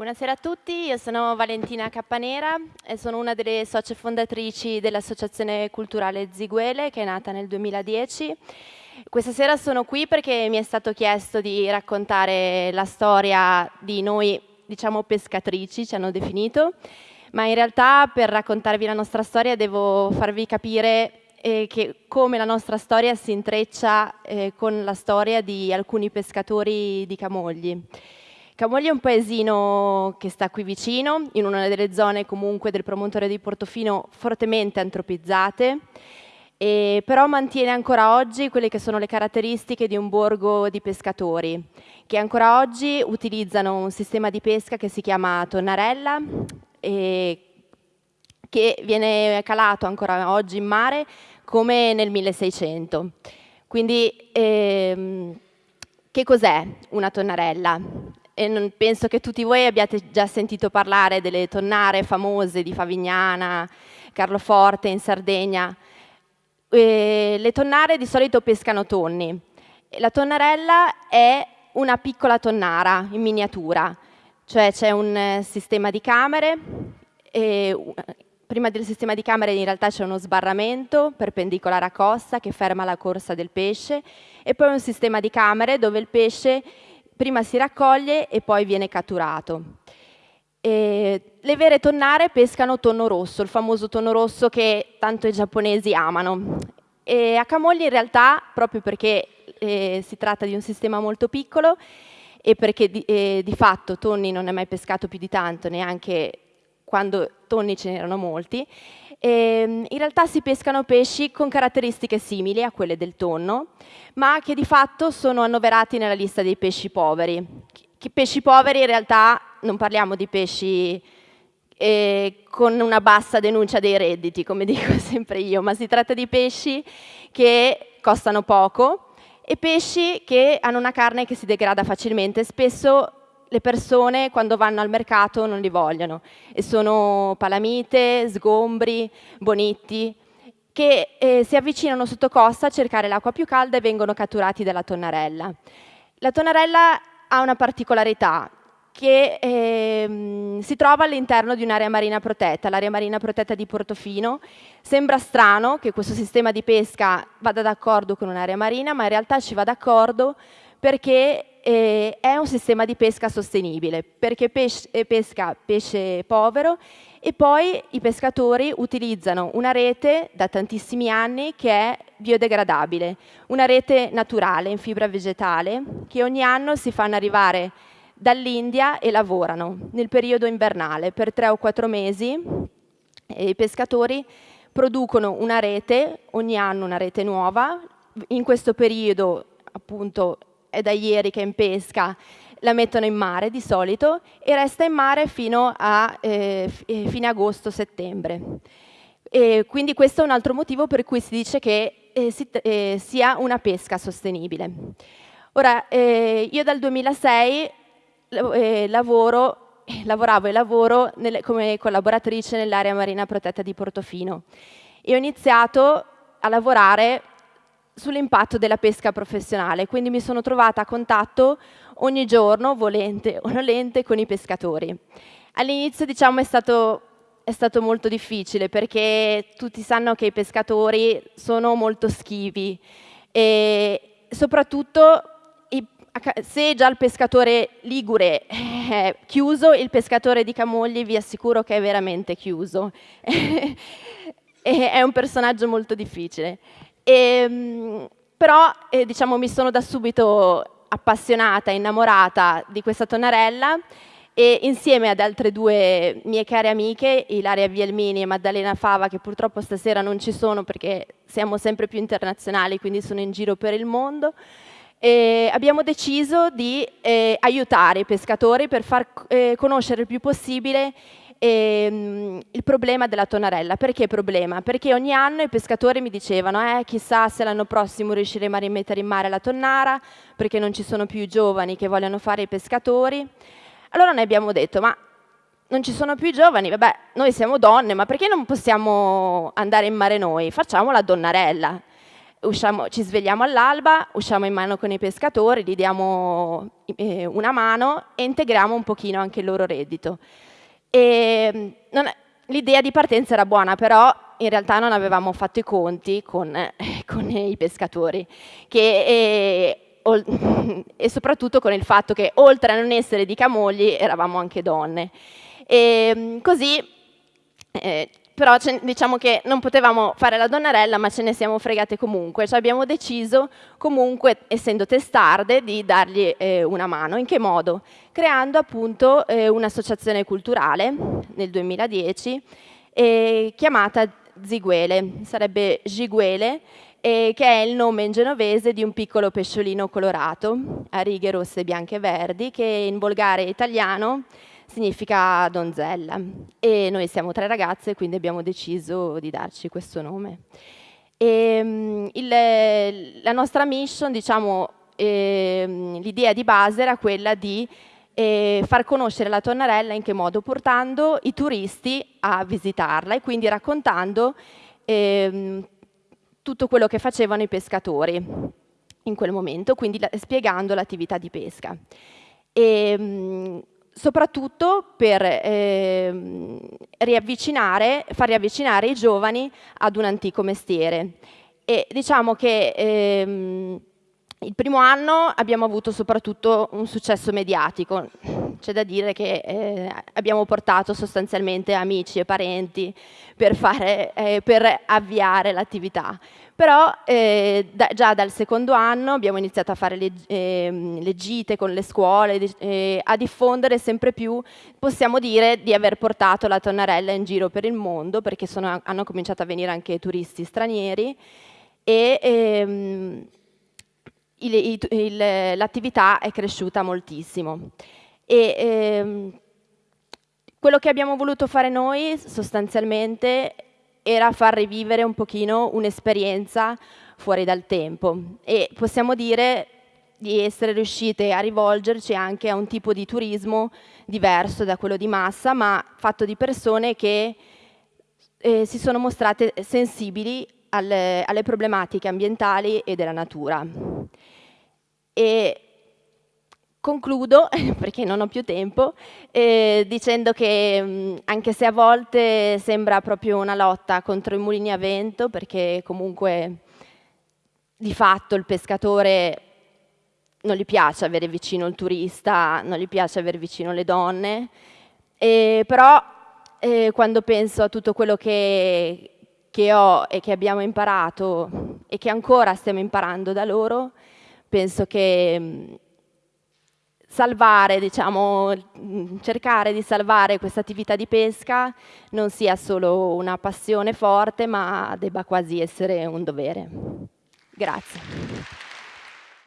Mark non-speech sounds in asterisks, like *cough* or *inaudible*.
Buonasera a tutti, io sono Valentina Cappanera e sono una delle socie fondatrici dell'Associazione Culturale Ziguele che è nata nel 2010. Questa sera sono qui perché mi è stato chiesto di raccontare la storia di noi, diciamo pescatrici, ci hanno definito, ma in realtà per raccontarvi la nostra storia devo farvi capire eh, che come la nostra storia si intreccia eh, con la storia di alcuni pescatori di Camogli. Camogli è un paesino che sta qui vicino, in una delle zone comunque del promontorio di Portofino fortemente antropizzate, e però mantiene ancora oggi quelle che sono le caratteristiche di un borgo di pescatori, che ancora oggi utilizzano un sistema di pesca che si chiama tonnarella, e che viene calato ancora oggi in mare come nel 1600. Quindi ehm, che cos'è una tonnarella? E penso che tutti voi abbiate già sentito parlare delle tonnare famose di Favignana, Carloforte in Sardegna. E le tonnare di solito pescano tonni. La tonnarella è una piccola tonnara in miniatura, cioè c'è un eh, sistema di camere, e, prima del sistema di camere in realtà c'è uno sbarramento perpendicolare a costa che ferma la corsa del pesce e poi un sistema di camere dove il pesce prima si raccoglie e poi viene catturato. E le vere tonnare pescano tonno rosso, il famoso tonno rosso che tanto i giapponesi amano. E a Camogli in realtà, proprio perché eh, si tratta di un sistema molto piccolo e perché di, eh, di fatto tonni non è mai pescato più di tanto, neanche quando tonni ce n'erano molti, e, in realtà si pescano pesci con caratteristiche simili a quelle del tonno, ma che di fatto sono annoverati nella lista dei pesci poveri. Che pesci poveri in realtà non parliamo di pesci eh, con una bassa denuncia dei redditi, come *laughs* dico sempre io, ma si tratta di pesci che costano poco e pesci che hanno una carne che si degrada facilmente. Spesso le persone quando vanno al mercato non li vogliono e sono palamite, sgombri, bonitti che eh, si avvicinano sotto costa a cercare l'acqua più calda e vengono catturati dalla tonnarella. La tonnarella ha una particolarità che eh, si trova all'interno di un'area marina protetta, l'area marina protetta di Portofino. Sembra strano che questo sistema di pesca vada d'accordo con un'area marina, ma in realtà ci va d'accordo perché eh, è un sistema di pesca sostenibile, perché pes eh, pesca pesce povero e poi i pescatori utilizzano una rete da tantissimi anni che è biodegradabile, una rete naturale in fibra vegetale che ogni anno si fanno arrivare dall'India e lavorano nel periodo invernale per tre o quattro mesi i pescatori producono una rete, ogni anno una rete nuova, in questo periodo appunto è da ieri che è in pesca, la mettono in mare di solito e resta in mare fino a eh, eh, fine agosto-settembre. quindi questo è un altro motivo per cui si dice che eh, si, eh, sia una pesca sostenibile. Ora, eh, io dal 2006 eh, lavoro, lavoravo e lavoro nelle, come collaboratrice nell'area marina protetta di Portofino e ho iniziato a lavorare sull'impatto della pesca professionale, quindi mi sono trovata a contatto ogni giorno, volente o nolente, con i pescatori. All'inizio diciamo è è stato molto difficile perché tutti sanno che i pescatori sono molto schivi e soprattutto se già il pescatore ligure è chiuso, il pescatore di Camogli vi assicuro che è veramente chiuso. *laughs* è un personaggio molto difficile. E, ehm, però eh, diciamo, mi sono da subito appassionata, innamorata di questa tonnarella e insieme ad altre due mie care amiche, Ilaria Vielmini e Maddalena Fava, che purtroppo stasera non ci sono perché siamo sempre più internazionali, quindi sono in giro per il mondo, abbiamo deciso di eh, aiutare i pescatori per far eh, conoscere il più possibile ehm, il problema della tonarella. Perché problema? Perché ogni anno i pescatori mi dicevano eh, chissà se l'anno prossimo riusciremo a rimettere in mare la tonnara, perché non ci sono più i giovani che vogliono fare i pescatori. Allora noi abbiamo detto, ma non ci sono più i giovani, vabbè, noi siamo donne, ma perché non possiamo andare in mare noi? Facciamo la donnarella. usciamo, ci svegliamo all'alba, usciamo in mano con i pescatori, gli diamo eh, una mano e integriamo un pochino anche il loro reddito. L'idea di partenza era buona, però in realtà non avevamo fatto i conti con, *laughs* con i pescatori che, eh, *laughs* e soprattutto con il fatto che oltre a non essere di Camogli eravamo anche donne. E così eh, però diciamo che non potevamo fare la donnarella ma ce ne siamo fregate comunque, cioè abbiamo deciso comunque, essendo testarde, di dargli eh, una mano. In che modo? Creando appunto eh, un'associazione culturale nel 2010 eh, chiamata Ziguele, sarebbe Giguele, che è il nome in genovese di un piccolo pesciolino colorato a righe rosse, bianche e verdi, che in volgare italiano significa donzella e noi siamo tre ragazze quindi abbiamo deciso di darci questo nome. E, il, la nostra mission, diciamo, eh, l'idea di base era quella di eh, far conoscere la tonnarella in che modo? Portando i turisti a visitarla e quindi raccontando eh, tutto quello che facevano i pescatori in quel momento, quindi la, spiegando l'attività di pesca. E, soprattutto per eh, riavvicinare, far riavvicinare i giovani ad un antico mestiere. E diciamo che ehm, il primo anno abbiamo avuto soprattutto un successo mediatico, c'è da dire che eh, abbiamo portato sostanzialmente amici e parenti per, fare, eh, per avviare l'attività. Però eh, da, già dal secondo anno abbiamo iniziato a fare le, ehm, le gite con le scuole, eh, a diffondere sempre più, possiamo dire di aver portato la tonnarella in giro per il mondo, perché sono, hanno cominciato a venire anche turisti stranieri, e ehm, l'attività è cresciuta moltissimo. E, ehm, quello che abbiamo voluto fare noi sostanzialmente era far rivivere un pochino un'esperienza fuori dal tempo e possiamo dire di essere riuscite a rivolgerci anche a un tipo di turismo diverso da quello di massa, ma fatto di persone che eh, si sono mostrate sensibili alle, alle, problematiche ambientali e della natura. E Concludo, *laughs* perché non ho più tempo, eh, dicendo che mh, anche se a volte sembra proprio una lotta contro i mulini a vento, perché comunque di fatto il pescatore non gli piace avere vicino il turista, non gli piace avere vicino le donne, eh, però eh, quando penso a tutto quello che, che ho e che abbiamo imparato e che ancora stiamo imparando da loro, penso che salvare, diciamo, cercare di salvare questa attività di pesca non sia solo una passione forte, ma debba quasi essere un dovere. Grazie.